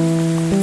Música